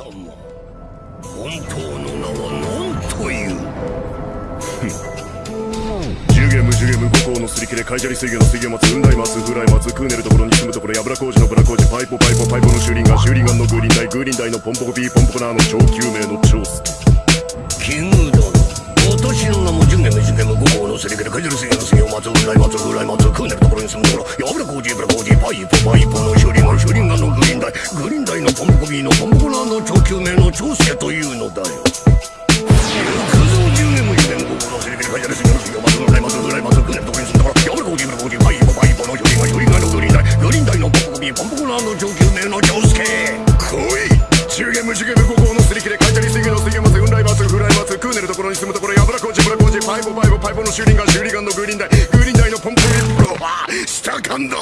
様。本当の名は何という？ジュゲムジュゲム五行のすり切れカイジャリ水魚の水魚松雲台松フライ松クーネルところに住むところやぶら工事のブラ工事パイポパイポパイポのシューリンガンのグーリンダイグーリンダイのポンポコビーポンポコナーの超救命の超スキング殿私の名もジュゲムジュゲム五行のすり切れカイジャリ水魚の水魚松雲台松フライ松クーネルところに住むところやぶら工事ブラ工事パイポパイポのシューリンガンのグーリンビーのポンポコナーの超救命の超助というのだよ行くぞジュゲムジュゲム五行のすり切れカイジャリ水魚の水魚松雲台松フライ松クーネルところに住むところやぶら工事ブラ工事パイポパイポのシュリンガンシュリガンのグーリンダイグーンダイのポンポンリ水魚の水魚松雲台松フライ松クーネルところに住むところやぶら工事ブラ工事パイポパイポパイポのシューリンガンシューリンガンのグリーンダイのポンポコビーうわ下感だ